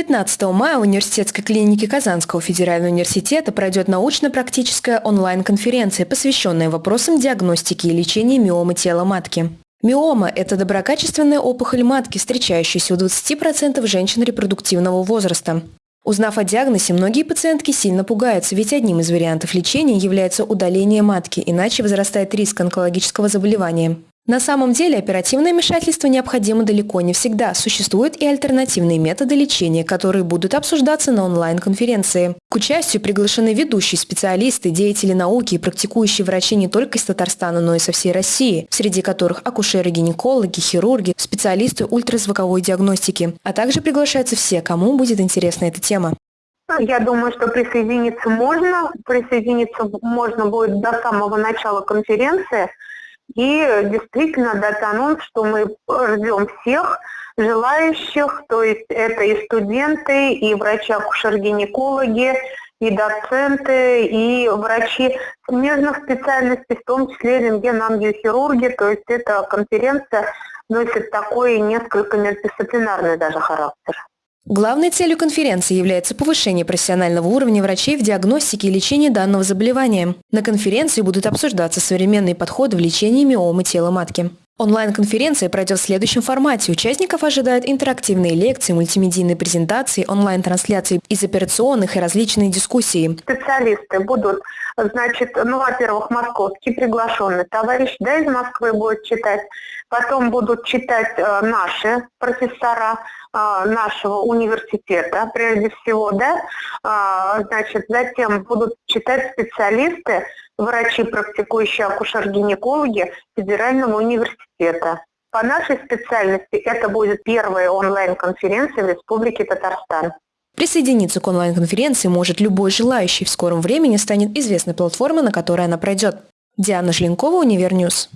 15 мая в университетской клинике Казанского федерального университета пройдет научно-практическая онлайн-конференция, посвященная вопросам диагностики и лечения миомы тела матки. Миома – это доброкачественная опухоль матки, встречающаяся у 20% женщин репродуктивного возраста. Узнав о диагнозе, многие пациентки сильно пугаются, ведь одним из вариантов лечения является удаление матки, иначе возрастает риск онкологического заболевания. На самом деле оперативное вмешательство необходимо далеко не всегда. Существуют и альтернативные методы лечения, которые будут обсуждаться на онлайн-конференции. К участию приглашены ведущие специалисты, деятели науки и практикующие врачи не только из Татарстана, но и со всей России, среди которых акушеры-гинекологи, хирурги, специалисты ультразвуковой диагностики. А также приглашаются все, кому будет интересна эта тема. Я думаю, что присоединиться можно. Присоединиться можно будет до самого начала конференции. И действительно дать анонс, что мы ждем всех желающих, то есть это и студенты, и врачи-акушер-гинекологи, и доценты, и врачи смежных специальностей, в том числе рентген-ангиохирурги, то есть эта конференция носит такой несколько междисциплинарный даже характер. Главной целью конференции является повышение профессионального уровня врачей в диагностике и лечении данного заболевания. На конференции будут обсуждаться современные подходы в лечении миомы тела матки. Онлайн-конференция пройдет в следующем формате. Участников ожидают интерактивные лекции, мультимедийные презентации, онлайн-трансляции из операционных и различные дискуссии. Специалисты будут, значит, ну, во-первых, московский приглашенный товарищ, да, из Москвы будет читать. Потом будут читать э, наши профессора, нашего университета, прежде всего, да, а, значит, затем будут читать специалисты, врачи, практикующие акушер-гинекологи Федерального университета. По нашей специальности это будет первая онлайн-конференция в Республике Татарстан. Присоединиться к онлайн-конференции может любой желающий. В скором времени станет известна платформа, на которой она пройдет. Диана Жленкова, Универньюз.